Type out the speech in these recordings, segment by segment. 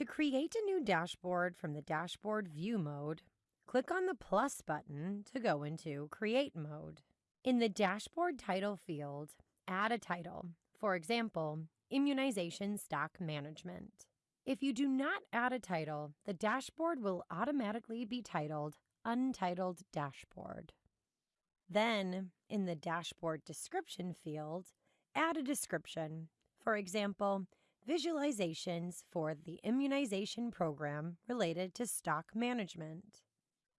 To create a new dashboard from the Dashboard View mode, click on the plus button to go into Create mode. In the Dashboard Title field, add a title, for example, Immunization Stock Management. If you do not add a title, the dashboard will automatically be titled Untitled Dashboard. Then, in the Dashboard Description field, add a description. For example, visualizations for the immunization program related to stock management.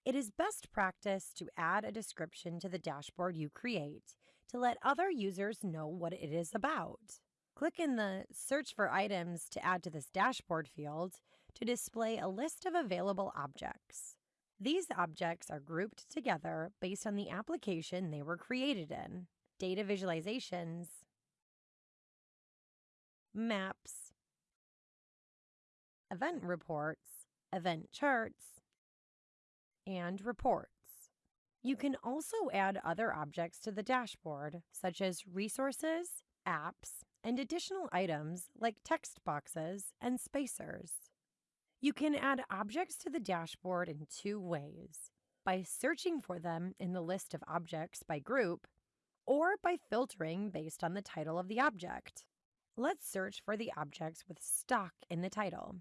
It is best practice to add a description to the dashboard you create to let other users know what it is about. Click in the Search for Items to add to this dashboard field to display a list of available objects. These objects are grouped together based on the application they were created in. Data visualizations, maps, event reports, event charts, and reports. You can also add other objects to the dashboard, such as resources, apps, and additional items like text boxes and spacers. You can add objects to the dashboard in two ways by searching for them in the list of objects by group, or by filtering based on the title of the object. Let's search for the objects with stock in the title.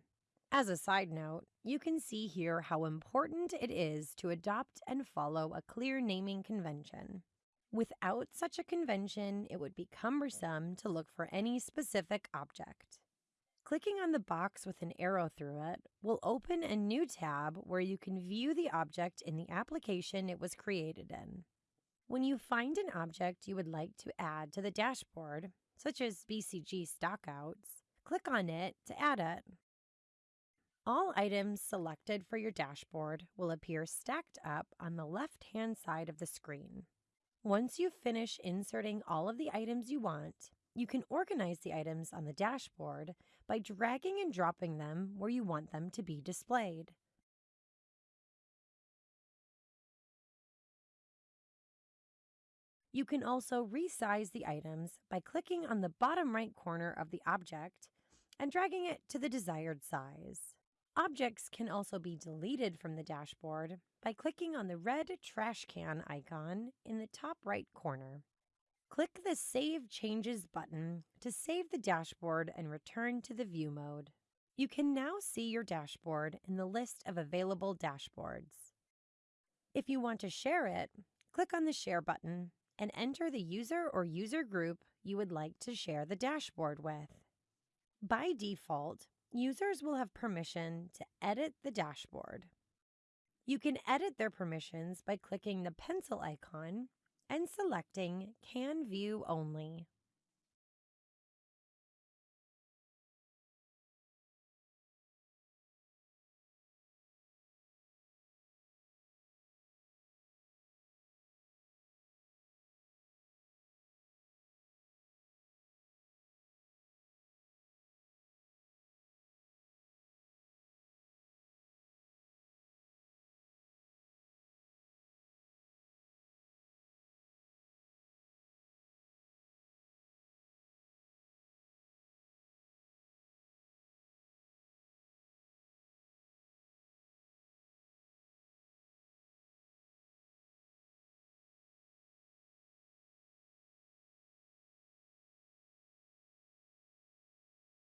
As a side note, you can see here how important it is to adopt and follow a clear naming convention. Without such a convention, it would be cumbersome to look for any specific object. Clicking on the box with an arrow through it will open a new tab where you can view the object in the application it was created in. When you find an object you would like to add to the dashboard, such as BCG stockouts, click on it to add it. All items selected for your dashboard will appear stacked up on the left-hand side of the screen. Once you finish inserting all of the items you want, you can organize the items on the dashboard by dragging and dropping them where you want them to be displayed. You can also resize the items by clicking on the bottom right corner of the object and dragging it to the desired size. Objects can also be deleted from the dashboard by clicking on the red trash can icon in the top right corner. Click the Save Changes button to save the dashboard and return to the view mode. You can now see your dashboard in the list of available dashboards. If you want to share it, click on the Share button and enter the user or user group you would like to share the dashboard with. By default, users will have permission to edit the dashboard. You can edit their permissions by clicking the pencil icon and selecting Can View Only.